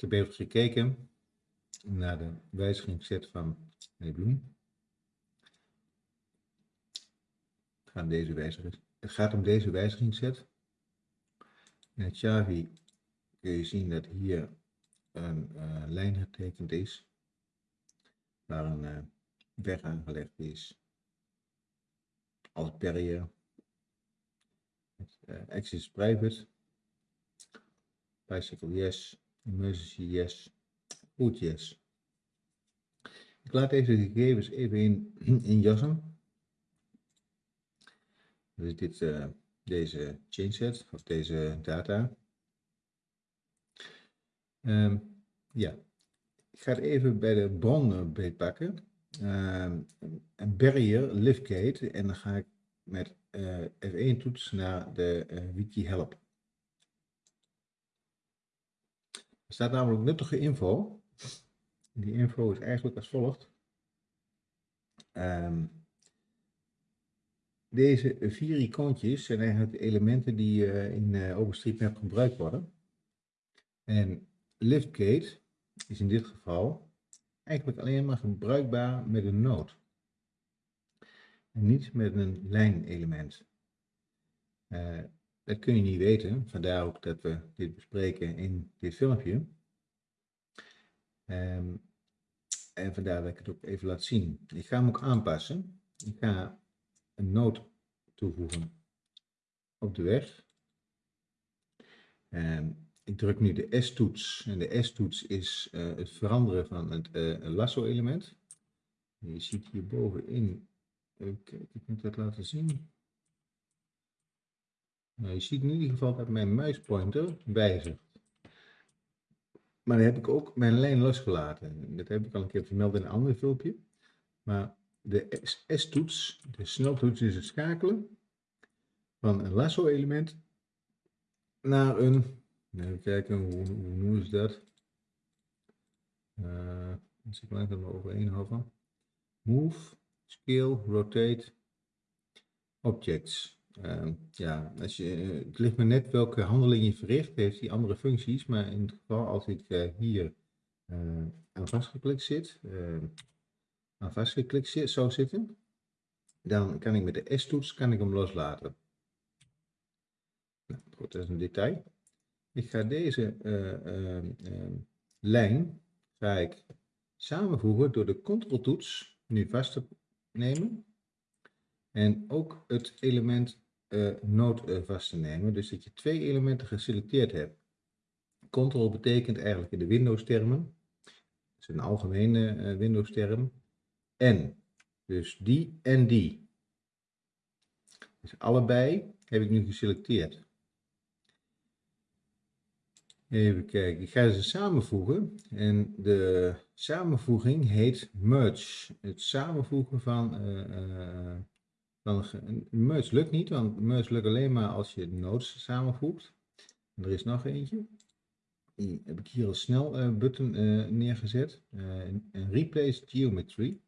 Ik heb even gekeken naar de wijzigingsset van meneer Bloem. Deze wijziging, het gaat om deze wijzigingsset. In het Javi kun je zien dat hier een uh, lijn getekend is, waar een uh, weg aangelegd is als barrier. Uh, access private, bicycle yes, emergency yes, route yes. Ik laat deze gegevens even in, in jassen. Dus dit, uh, deze chainset of deze data. Um, ja, ik ga het even bij de bron beetpakken. Um, een barrier, liftgate, en dan ga ik met uh, F1 toets naar de uh, wiki help. Er staat namelijk nuttige info. Die info is eigenlijk als volgt. Um, deze vier icoontjes zijn eigenlijk de elementen die uh, in uh, OpenStreetMap gebruikt worden. En liftgate is in dit geval eigenlijk alleen maar gebruikbaar met een node. En niet met een lijnelement. Uh, dat kun je niet weten, vandaar ook dat we dit bespreken in dit filmpje. Um, en vandaar dat ik het ook even laat zien. Ik ga hem ook aanpassen. Ik ga een noot toevoegen op de weg. En ik druk nu de S-toets. En de S-toets is uh, het veranderen van het uh, lasso-element. Je ziet hier bovenin, kijken, ik moet dat laten zien. Nou, je ziet in ieder geval dat mijn muispointer wijzigt. Maar dan heb ik ook mijn lijn losgelaten. Dat heb ik al een keer vermeld in een ander filmpje. Maar de S-toets, de sneltoets is het schakelen van een lasso-element naar een, even kijken, hoe, hoe noemen ze dat? Uh, dus ik maar overheen houden. Move, scale, rotate, objects. Uh, ja, als je, het ligt me net welke handeling je verricht, heeft die andere functies, maar in het geval als ik uh, hier uh, aan vastgeklikt zit, aan vastgeklikt zit, zou zitten, dan kan ik met de S-toets kan ik hem loslaten. Nou, goed, dat is een detail. Ik ga deze lijn ga ik samenvoegen door de Ctrl-toets nu vast te nemen. En ook het element uh, node uh, vast te nemen. Dus dat je twee elementen geselecteerd hebt. Ctrl betekent eigenlijk in de Windows termen. Dat is een algemene uh, Windows term. En. Dus die en die. Dus allebei heb ik nu geselecteerd. Even kijken, ik ga ze samenvoegen en de samenvoeging heet merge. Het samenvoegen van dan, merge lukt niet, want merge lukt alleen maar als je nodes samenvoegt. En er is nog eentje. Die heb ik hier al snel uh, button uh, neergezet. Uh, een replace geometry.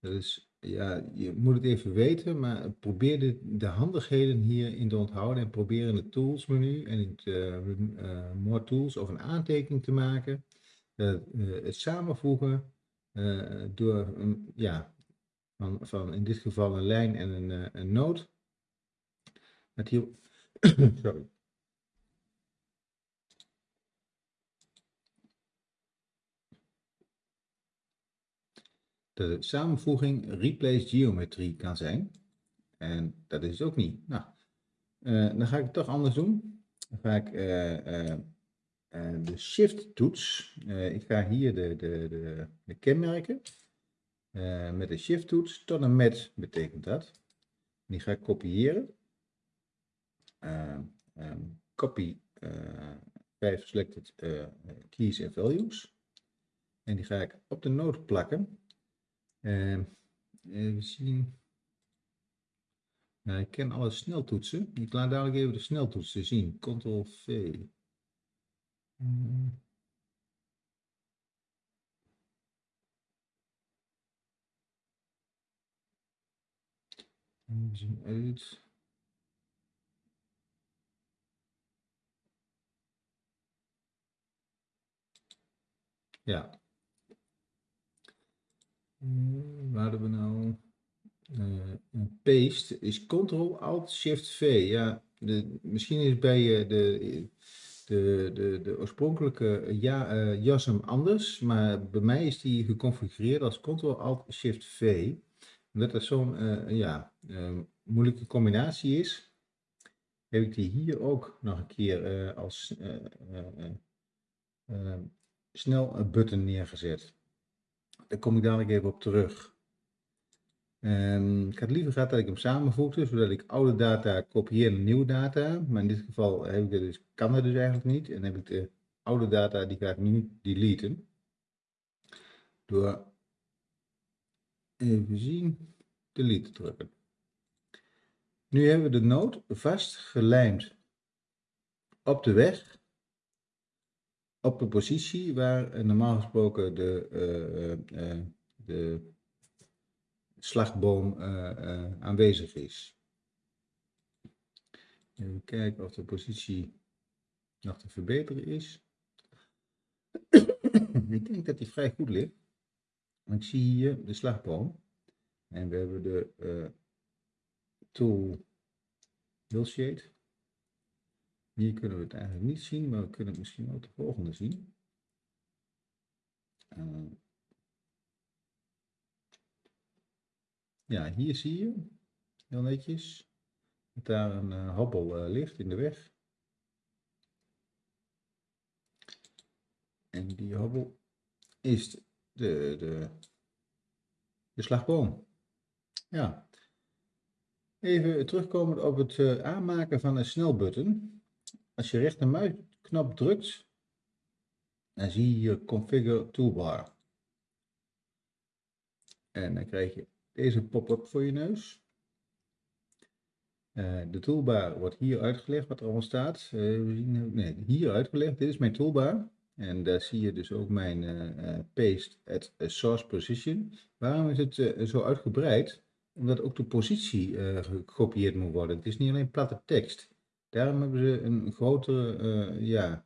Dat is, ja, je moet het even weten, maar probeer de, de handigheden hierin te onthouden. En probeer in het tools menu en in het more tools of een aantekening te maken. het samenvoegen door, ja, van, van in dit geval een lijn en een, uh, een noot. Met hier, sorry. De samenvoeging replace geometrie kan zijn. En dat is het ook niet. Nou, uh, dan ga ik het toch anders doen. Dan ga ik uh, de shift toets. ik ga hier de, de, de, de kenmerken uh, met de shift toets tot en met betekent dat. Die ga ik kopiëren. Uh, um, copy uh, 5 selected keys en values. En die ga ik op de node plakken. even zien. Nou, ik ken alle sneltoetsen. Ik laat dadelijk even de sneltoetsen zien. Ctrl V. Ja. Uh, waar hadden we nou? Uh, paste is Ctrl-Alt-Shift-V. Ja, de, misschien is bij de, de, de, de oorspronkelijke ja, uh, JASM anders, maar bij mij is die geconfigureerd als Ctrl-Alt-Shift-V. Omdat dat zo'n ja, moeilijke combinatie is, heb ik die hier ook nog een keer als snel button neergezet. Daar kom ik dadelijk even op terug. Um, ik had liever gehad dat ik hem samenvoegde, zodat ik oude data kopieer naar nieuwe data. Maar in dit geval heb ik dus, kan dat dus eigenlijk niet. En heb ik de oude data, die ga ik nu deleten. Door, even zien, delete te drukken. Nu hebben we de nood vast gelijmd op de weg op de positie waar normaal gesproken de, uh, uh, de slagboom aanwezig is. Even kijken of de positie nog te verbeteren is. ik denk dat die vrij goed ligt. Ik zie hier de slagboom. En we hebben de tool Hillshade. Hier kunnen we het eigenlijk niet zien, maar we kunnen het misschien ook de volgende zien. Uh, ja, hier zie je, heel netjes, dat daar een uh, hobbel uh, ligt in de weg. En die hobbel is de, de, de slagboom. Ja. Even terugkomen op het uh, aanmaken van een snelbutton. Als je rechtermuisknop drukt, dan zie je hier Configure Toolbar. En dan krijg je deze pop-up voor je neus. Uh, de toolbar wordt hier uitgelegd wat er allemaal staat. Zien, nee, hier uitgelegd. Dit is mijn toolbar. En daar zie je dus ook mijn uh, paste at source position. Waarom is het zo uitgebreid? Omdat ook de positie gekopieerd moet worden. Het is niet alleen platte tekst. Daarom hebben ze een grotere ja,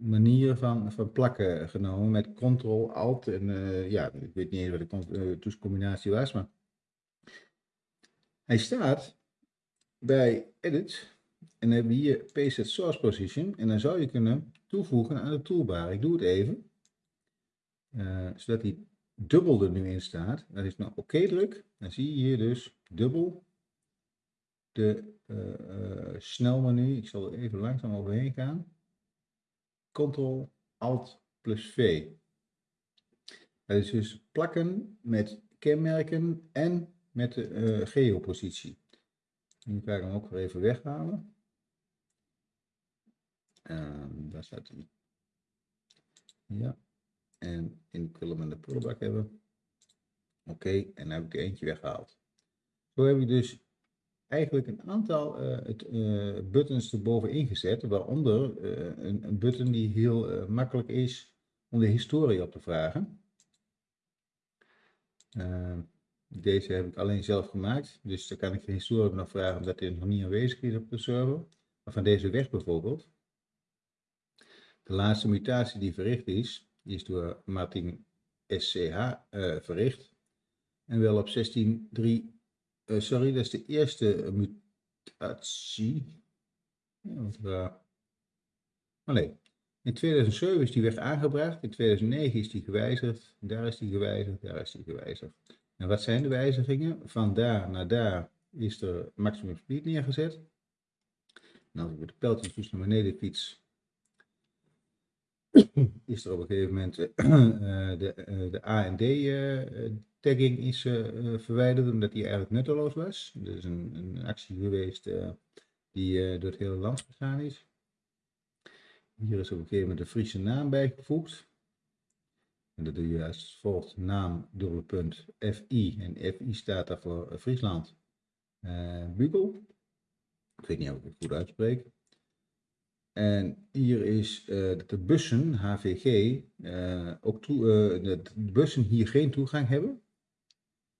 manier van, van plakken genomen met Ctrl-Alt en uh, ja, ik weet niet eens wat de toetscombinatie was, maar hij staat bij Edit en dan hebben we hier Paste Source Position en dan zou je kunnen toevoegen aan de toolbar. Ik doe het even, zodat hij dubbel er nu in staat. Dat is nou oké druk, dan zie je hier dus dubbel de uh, snelmenu. Ik zal er even langzaam overheen gaan. Ctrl Alt plus V. Dat is dus plakken met kenmerken en met de uh, geopositie. Nu ga ik hem ook weer even weghalen. En daar staat hij. Ja. En in de en de prullenbak hebben. Oké, en dan heb ik er eentje weggehaald. Zo heb ik dus eigenlijk een aantal uh, het, uh, buttons erboven ingezet, waaronder uh, een, een, button die heel makkelijk is om de historie op te vragen. deze heb ik alleen zelf gemaakt, dus daar kan ik de historie nog vragen omdat hij nog niet aanwezig is op de server. Maar van deze weg bijvoorbeeld. De laatste mutatie die verricht is, is door Martin SCH verricht. En wel op 16.3 uh, sorry, dat is de eerste mutatie. Maar nee, in 2007 is die weg aangebracht, in 2009 is die gewijzigd, daar is die gewijzigd, daar is die gewijzigd. En wat zijn de wijzigingen? Van daar naar daar is er maximum speed neergezet. En als ik met de pijltjes naar beneden fiets, is er op een gegeven moment uh, de, uh, de A en D uh, tagging is uh, verwijderd omdat die eigenlijk nutteloos was. Er is een, een actie geweest uh, die uh, door het hele land gegaan is. Hier is op een gegeven moment een Friese naam bijgevoegd. En dat doe je als volgt naam dubbele FI. En FI staat daar voor Friesland. Bugel. Ik weet niet of ik het goed uitspreek. En hier is eh, dat de bussen, HVG, eh, ook toe, eh, de bussen hier geen toegang hebben.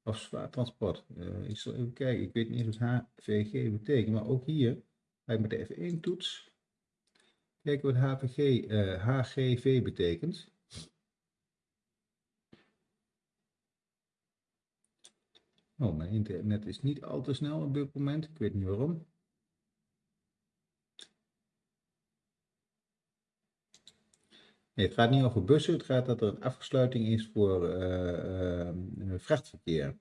Of zwaar transport. ik zal even kijken, ik weet niet eens wat HVG betekent, maar ook hier ga ik met de F1-toets kijken wat HVG, HGV betekent. Oh, mijn internet is niet al te snel op dit moment, ik weet niet waarom. Nee, het gaat niet over bussen. Het gaat dat er een afsluiting is voor uh, uh, vrachtverkeer.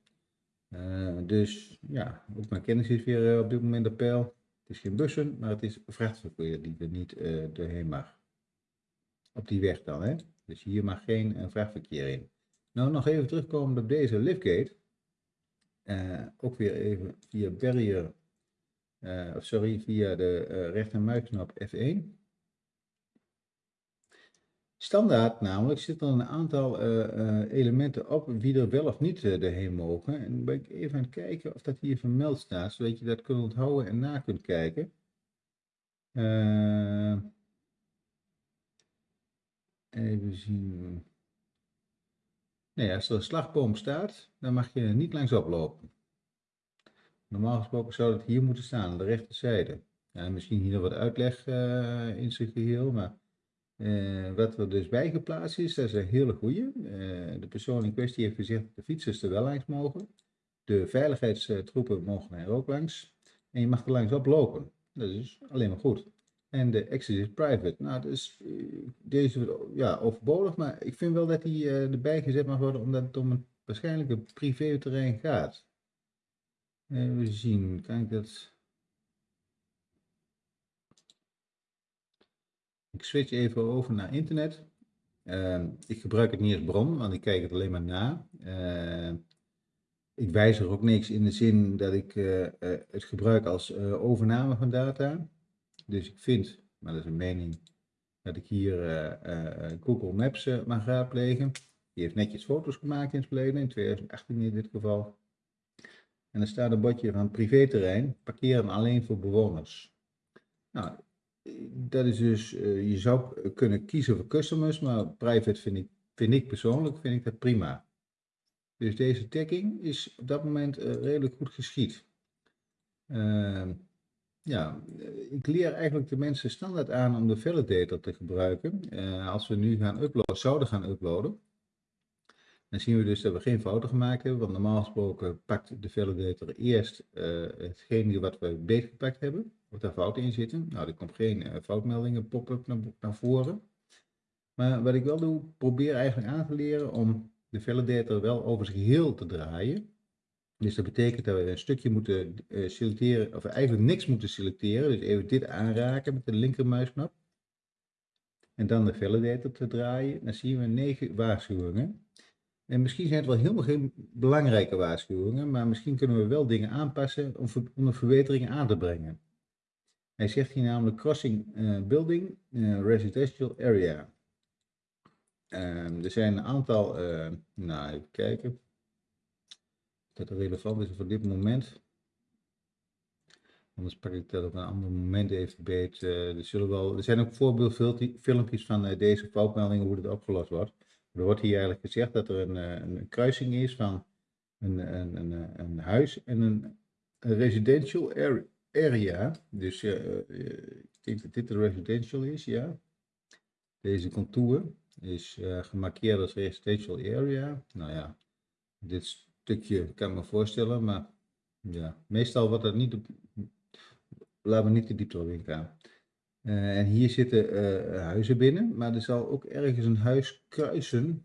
Uh, dus ja, ook mijn kennis is weer op dit moment op peil. Het is geen bussen, maar het is vrachtverkeer die er niet doorheen mag. Op die weg dan, hè. Dus hier mag geen vrachtverkeer in. Nou, nog even terugkomen op deze liftgate. ook weer even via barrier, of sorry, via de rechtermuisknop F1. Standaard namelijk zitten er een aantal uh, uh, elementen op wie er wel of niet erheen mogen. En dan ben ik even aan het kijken of dat hier vermeld staat, zodat je dat kunt onthouden en na kunt kijken. even zien. Nee, als er een slagboom staat, dan mag je niet langs oplopen. Normaal gesproken zou dat hier moeten staan, aan de rechterzijde. Ja, misschien hier nog wat uitleg in zijn geheel, maar uh, wat er dus bijgeplaatst is, dat is een hele goede. Uh, de persoon in kwestie heeft gezegd dat de fietsers er wel langs mogen. De veiligheidstroepen mogen er ook langs. En je mag er langs op lopen. Dat is alleen maar goed. En de access is private. Nou, uh, deze ja, overbodig, maar ik vind wel dat die erbij gezet mag worden, omdat het om een waarschijnlijk een privéterrein gaat. Even zien, kan ik dat Ik switch even over naar internet. Uh, ik gebruik het niet als bron, want ik kijk het alleen maar na. Uh, ik wijzig ook niks in de zin dat ik uh, het gebruik als overname van data. Dus ik vind, maar dat is een mening, dat ik hier Google Maps mag raadplegen. Die heeft netjes foto's gemaakt in het verleden, in 2018 in dit geval. En er staat een bordje van privéterrein, parkeren alleen voor bewoners. Nou, dat is dus, uh, je zou kunnen kiezen voor customers, maar private vind ik, vind ik persoonlijk vind ik dat prima. Dus deze tagging is op dat moment uh, redelijk goed geschied. Uh, ja, ik leer eigenlijk de mensen standaard aan om de validator te gebruiken. als we nu gaan uploaden, zouden gaan uploaden, dan zien we dus dat we geen fouten gemaakt hebben, want normaal gesproken pakt de validator eerst hetgene wat we beetgepakt hebben of daar fouten in zitten. Nou, er komt geen uh, foutmeldingen pop-up naar, naar, voren. Maar wat ik wel doe, probeer eigenlijk aan te leren om de validator wel over zijn geheel te draaien. Dus dat betekent dat we een stukje moeten uh, selecteren, of eigenlijk niks moeten selecteren. Dus even dit aanraken met de linkermuisknop. En dan de validator te draaien. Dan zien we negen waarschuwingen. En misschien zijn het wel helemaal geen belangrijke waarschuwingen, maar misschien kunnen we wel dingen aanpassen om, om de verbeteringen aan te brengen. Hij zegt hier namelijk crossing uh, building uh, residential area. Uh, er zijn een aantal, uh, nou even kijken, dat relevant is voor dit moment. Anders pak ik dat op een ander moment even beet. er, zullen wel, er zijn ook voorbeeldfilmpjes van deze foutmeldingen hoe dit opgelost wordt. Er wordt hier eigenlijk gezegd dat er een, een kruising is van een, een, een, een huis en een, een residential area. Dus uh, ik denk dat dit de residential is, ja. Deze contour is gemarkeerd als residential area. Nou ja, dit stukje kan ik me voorstellen, maar ja, meestal wordt dat niet, laten we niet de diepte op ingaan. Uh, en hier zitten huizen binnen, maar er zal ook ergens een huis kruisen.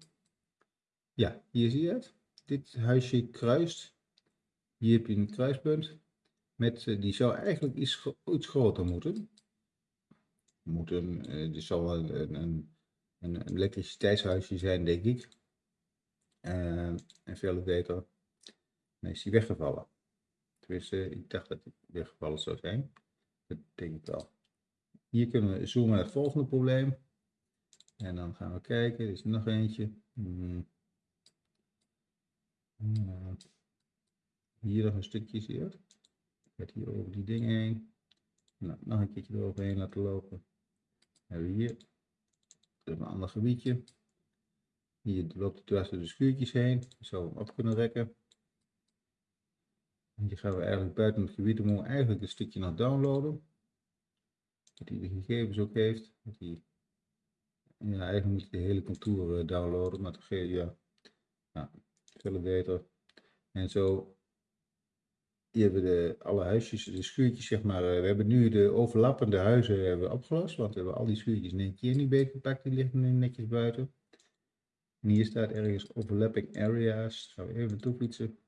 Ja, hier zie je het. Dit huisje kruist. Hier heb je een kruispunt. Met, eh, die zou eigenlijk iets, iets groter moeten. moeten er zal wel een, een, een, elektriciteitshuisje zijn, denk ik. En veel beter. Nee, is die weggevallen. Tenminste, ik dacht dat hij weggevallen zou zijn. Dat denk ik wel. Hier kunnen we zoomen naar het volgende probleem. En dan gaan we kijken. Er is nog eentje. Hmm. Hier nog een stukje, zie je hier over die dingen heen. Nou, nog een keertje eroverheen laten lopen. hebben we hier een ander gebiedje. Hier loopt het tussen de schuurtjes heen. Zo hem op kunnen rekken. hier gaan we eigenlijk buiten het gebied. Dan moeten we eigenlijk een stukje nog downloaden. Dat hij de gegevens ook heeft. Dat eigenlijk moet je de hele contour downloaden. Maar toch ja, ja, veel beter. En zo hier hebben we de, alle huisjes, de schuurtjes zeg maar. eh, we hebben nu de overlappende huizen hebben opgelost, want we hebben al die schuurtjes in één keer niet beetgepakt, die liggen nu netjes buiten. En hier staat ergens overlapping areas. Gaan we even naartoe fietsen.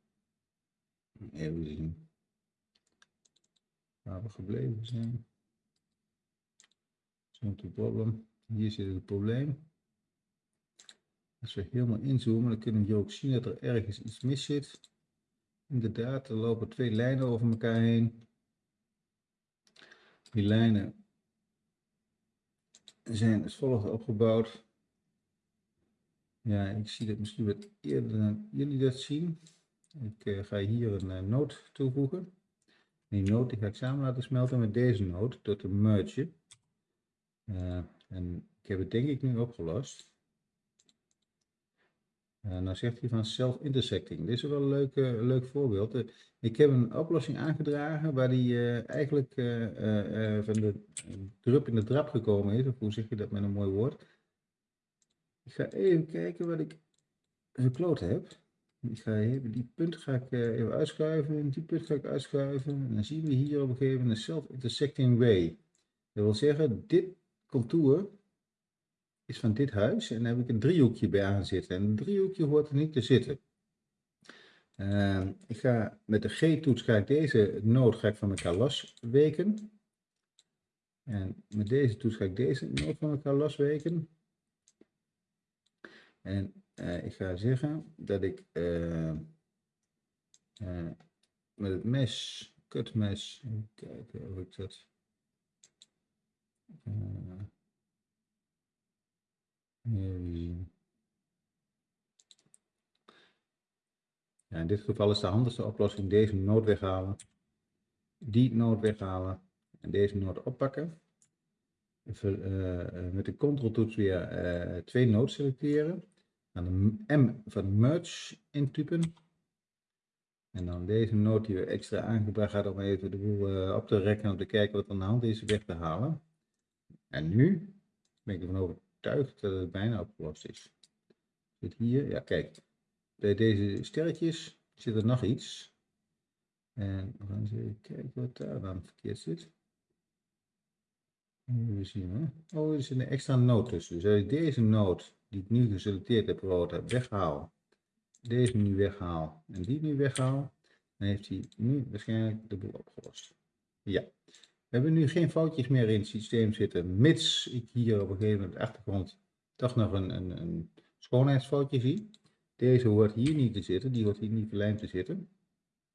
Even zien waar we gebleven zijn. Zo'n problem. Hier zit het probleem. Als we helemaal inzoomen, dan kunnen we ook zien dat er ergens iets mis zit. Inderdaad, er lopen twee lijnen over elkaar heen. Die lijnen zijn als volgt opgebouwd. Ja, ik zie dat misschien wat eerder dan jullie dat zien. Ik eh, ga hier een uh, noot toevoegen. Die noot ga ik samen laten smelten met deze noot door te mergen. Uh, en ik heb het denk ik nu opgelost. Uh, nou zegt hij van self-intersecting. Dit is wel een leuk, leuk voorbeeld. Uh, ik heb een oplossing aangedragen waar die eigenlijk van de drup in de drap gekomen is. Of hoe zeg je dat met een mooi woord. Ik ga even kijken wat ik gekloot heb. Ik ga even, die punt ga ik even uitschuiven. Die punt ga ik uitschuiven. En dan zien we hier op een gegeven moment een self-intersecting way. Dat wil zeggen, dit contour is van dit huis en daar heb ik een driehoekje bij aan zitten. En een driehoekje hoort er niet te zitten. Uh, ik ga met de G-toets ga ik deze noot ga van elkaar losweken. En met deze toets ga ik deze noot van elkaar losweken. En uh, ik ga zeggen dat ik uh, met het mes, kutmes, kijken of ik dat... Ja, in dit geval is de handigste oplossing deze noot weghalen, die noot weghalen en deze noot oppakken. Even, uh, met de control toets weer twee noten selecteren. Dan de M van merge intypen. En dan deze noot die we extra aangebracht hadden om even de boel op te rekken om te kijken wat aan de hand is weg te halen. En nu ben ik ervan overtuigd dat het bijna opgelost is. Zit hier, ja kijk, bij deze sterretjes zit er nog iets. En we gaan eens even kijken wat daar dan verkeerd zit. Even zien hè. Oh, er zit een extra noot tussen. Dus als ik deze noot, die ik nu geselecteerd heb, rood weghaal. Deze nu weghaal en die nu weghaal. Dan heeft hij nu waarschijnlijk de boel opgelost. Ja. Hebben nu geen foutjes meer in het systeem zitten, mits ik hier op een gegeven moment achtergrond toch nog een, een, een schoonheidsfoutje zie. Deze hoort hier niet te zitten, die hoort hier niet verlijmd te zitten.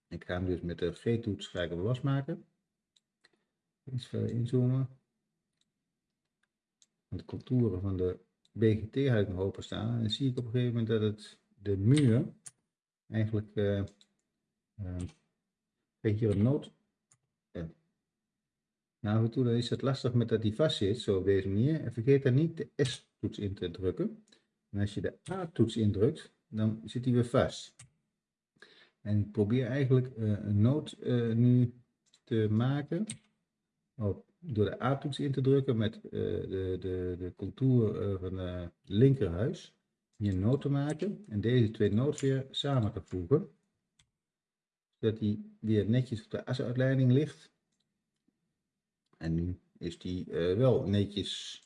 Ik ga hem dus met de G-toets ga ik hem losmaken. Iets verder inzoomen. De contouren van de BGT had ik nog openstaan. En dan zie ik op een gegeven moment dat het de muur eigenlijk uh, uh, hier een noot. Nou, en toe is het lastig met dat die vast zit, zo op deze manier. En vergeet daar niet de S-toets in te drukken. En als je de A-toets indrukt, dan zit hij weer vast. En ik probeer eigenlijk uh, een noot uh, nu te maken door de A-toets in te drukken met uh, de, de, de contour van het linkerhuis. Hier een noot te maken en deze twee noten weer samen te voegen. Zodat die weer netjes op de asuitleiding ligt. En nu is die wel netjes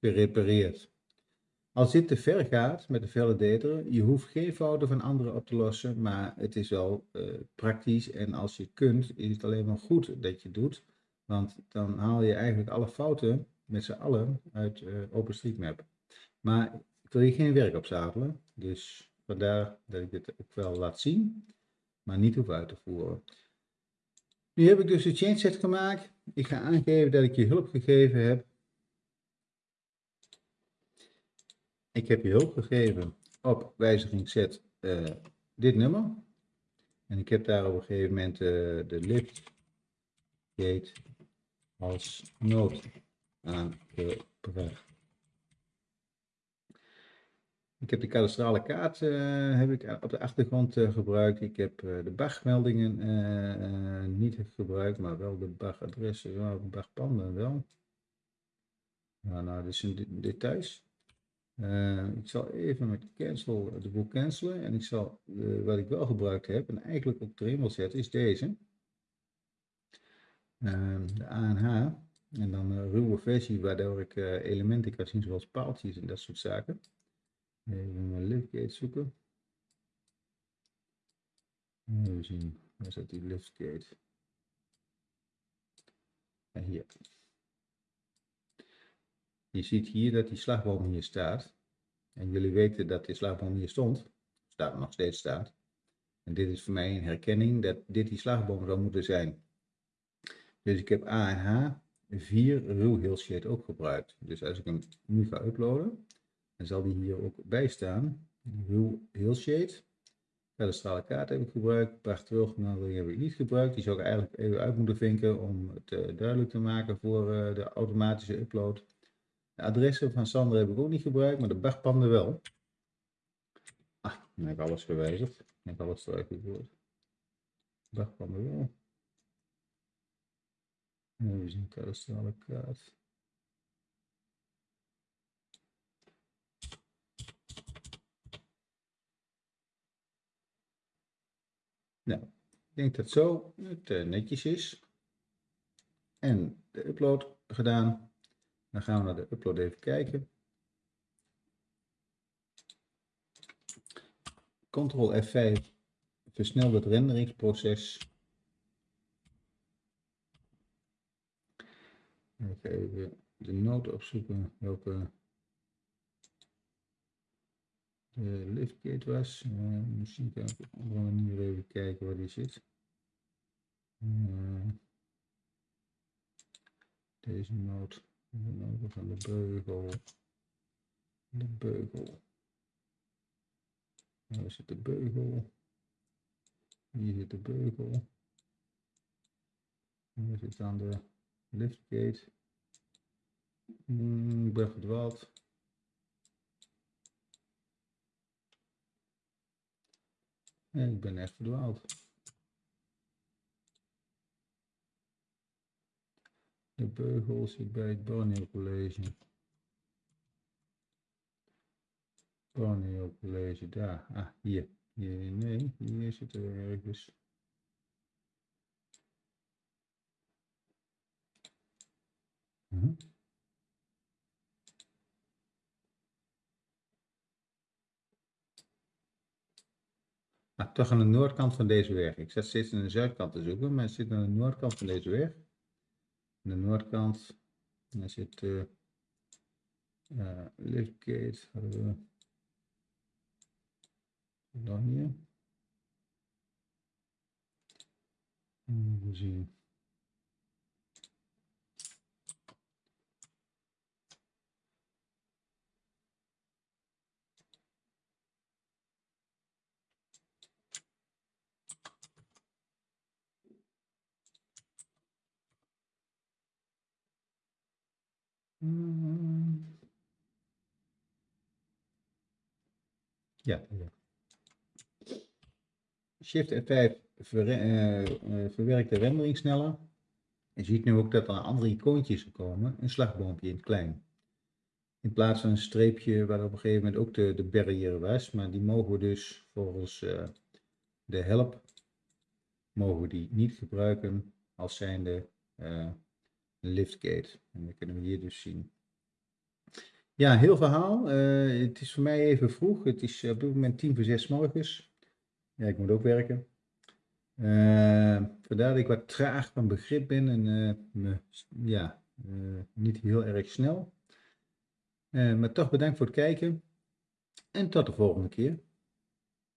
gerepareerd. Als dit te ver gaat met de validator, je hoeft geen fouten van anderen op te lossen, maar het is wel uh, praktisch en als je kunt, is het alleen maar goed dat je doet, want dan haal je eigenlijk alle fouten met z'n allen uit OpenStreetMap. Maar ik wil hier geen werk op zadelen, dus vandaar dat ik dit ook wel laat zien, maar niet hoef uit te voeren. Nu heb ik dus de change set gemaakt. Ik ga aangeven dat ik je hulp gegeven heb Ik heb je hulp gegeven op wijziging zet uh, dit nummer. En ik heb daar op een gegeven moment uh, de lift gate als nood aangebracht. Ik heb de kadastrale kaart uh, heb ik op de achtergrond gebruikt. Ik heb de BAG-meldingen niet gebruikt, maar wel de BAG-adressen, de BAG-panden wel. Nou, dit zijn de details. Ik zal even met cancel de boek cancelen. En ik zal, wat ik wel gebruikt heb, en eigenlijk ook erin wil zetten, is deze. Uh, de ANH. En dan een ruwe versie, waardoor ik elementen kan zien zoals paaltjes en dat soort zaken. Even mijn liftgate zoeken. Even zien, waar zit die liftgate? En hier. Je ziet hier dat die slagboom hier staat. En jullie weten dat die slagboom hier stond. Staat nog steeds staat. En dit is voor mij een herkenning dat dit die slagboom zou moeten zijn. Dus ik heb A en H 4 ruw heel shade ook gebruikt. Dus als ik hem nu ga uploaden, dan zal die hier ook bij staan. Heel shade. stralen kaart heb ik gebruikt. Prachtwilgenadering heb ik niet gebruikt. Die zou ik eigenlijk even uit moeten vinken om het uh, duidelijk te maken voor uh, de automatische upload. De adressen van Sander heb ik ook niet gebruikt, maar de bagpanden wel. Ah, dan heb ik alles gewijzigd. Dan heb ik alles eruit gegooid. Bagpanden wel. Even zien, kadastrale kaart. Nou, ik denk dat zo het uh, netjes is. En de upload gedaan. Dan gaan we naar de upload even kijken. Ctrl F5 versnelt het renderingsproces. Even de noot opzoeken welke de liftgate was. Uh, misschien kan ik even kijken waar die zit. Uh, deze noot. Gaan de beugel. De beugel. Waar zit de beugel? Hier zit de beugel. Hier zit aan de liftgate. Hmm, ik ben. Ik ben echt verdwaald. De beugel zit bij het Borneo College. Borneo College, daar. Ah, hier. hier nee, hier zit er ergens. Hm. Ah, toch aan de noordkant van deze weg. Ik zat steeds aan de zuidkant te zoeken, maar het zit aan de noordkant van deze weg de noordkant. Daar zit uh, uh, liftgate. Dan hier. Even zien. Ja. Shift F5 ver, uh, uh, verwerkt de rendering sneller. Je ziet nu ook dat er andere icoontjes komen. Een slagboompje in het klein. In plaats van een streepje waar op een gegeven moment ook de, de barrière was. Maar die mogen we dus volgens uh, de help mogen we die niet gebruiken als zijnde liftgate. En dat kunnen we hier dus zien. Ja, heel verhaal. Uh, het is voor mij even vroeg. Het is op dit moment tien voor zes morgens. Ja, ik moet ook werken. Uh, vandaar dat ik wat traag van begrip ben en ja, niet heel erg snel. maar toch bedankt voor het kijken en tot de volgende keer.